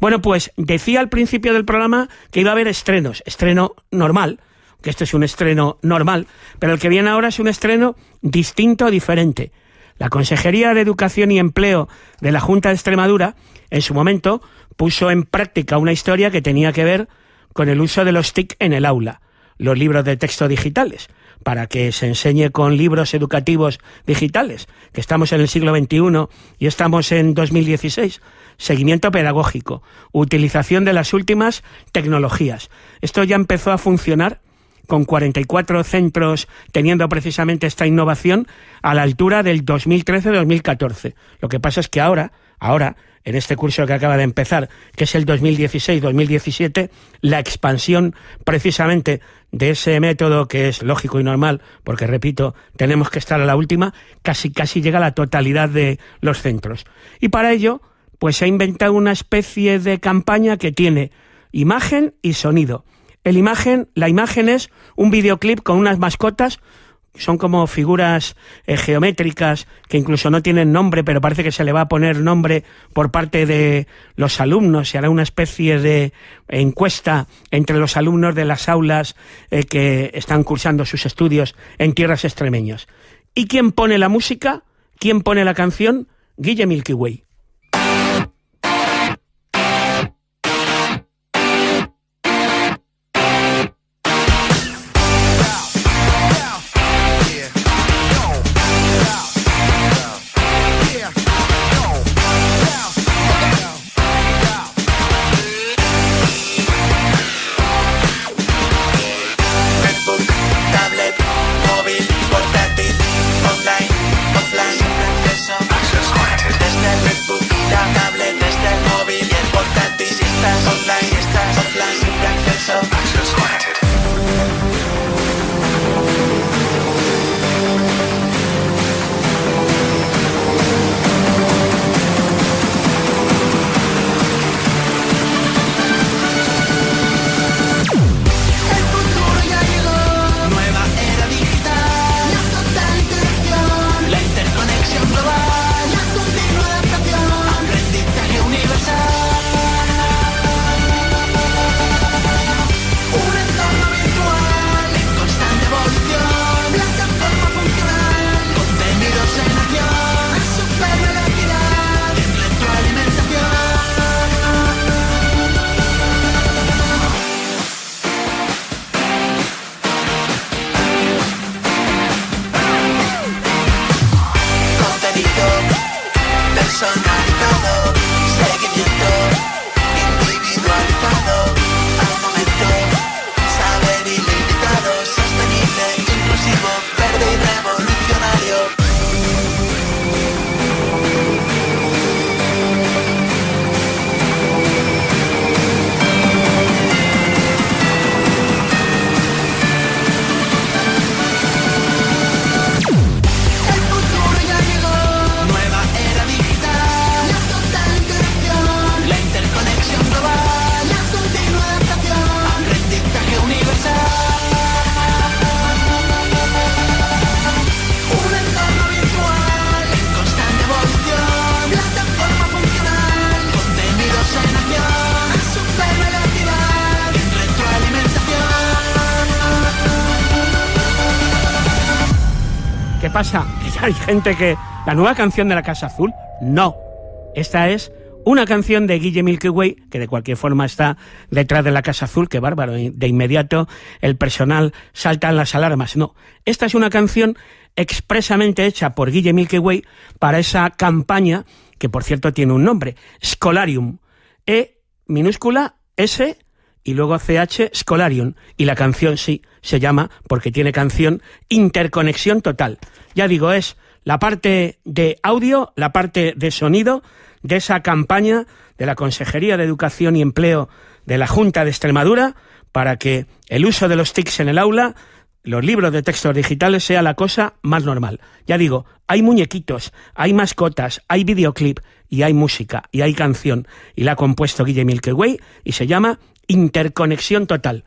Bueno, pues decía al principio del programa que iba a haber estrenos, estreno normal, que esto es un estreno normal, pero el que viene ahora es un estreno distinto, diferente. La Consejería de Educación y Empleo de la Junta de Extremadura, en su momento, puso en práctica una historia que tenía que ver con el uso de los TIC en el aula, los libros de texto digitales, para que se enseñe con libros educativos digitales, que estamos en el siglo XXI y estamos en 2016. Seguimiento pedagógico, utilización de las últimas tecnologías. Esto ya empezó a funcionar con 44 centros teniendo precisamente esta innovación a la altura del 2013-2014. Lo que pasa es que ahora, ahora, en este curso que acaba de empezar, que es el 2016-2017, la expansión precisamente de ese método que es lógico y normal, porque repito, tenemos que estar a la última, casi casi llega a la totalidad de los centros. Y para ello, pues se ha inventado una especie de campaña que tiene imagen y sonido el imagen, la imagen es un videoclip con unas mascotas, son como figuras eh, geométricas que incluso no tienen nombre, pero parece que se le va a poner nombre por parte de los alumnos. Se hará una especie de encuesta entre los alumnos de las aulas eh, que están cursando sus estudios en tierras extremeñas. ¿Y quién pone la música? ¿Quién pone la canción? Guille Milky Way. Pasa? Que hay gente que... ¿La nueva canción de la Casa Azul? No. Esta es una canción de Guille Milky Way, que de cualquier forma está detrás de la Casa Azul, que bárbaro, de inmediato el personal salta en las alarmas. No, esta es una canción expresamente hecha por Guille Milky Way para esa campaña, que por cierto tiene un nombre, Scholarium, E minúscula S y luego CH Scholarium, y la canción sí se llama, porque tiene canción, Interconexión Total. Ya digo, es la parte de audio, la parte de sonido de esa campaña de la Consejería de Educación y Empleo de la Junta de Extremadura para que el uso de los TICs en el aula, los libros de textos digitales, sea la cosa más normal. Ya digo, hay muñequitos, hay mascotas, hay videoclip y hay música y hay canción y la ha compuesto Guille Milky Way y se llama Interconexión Total.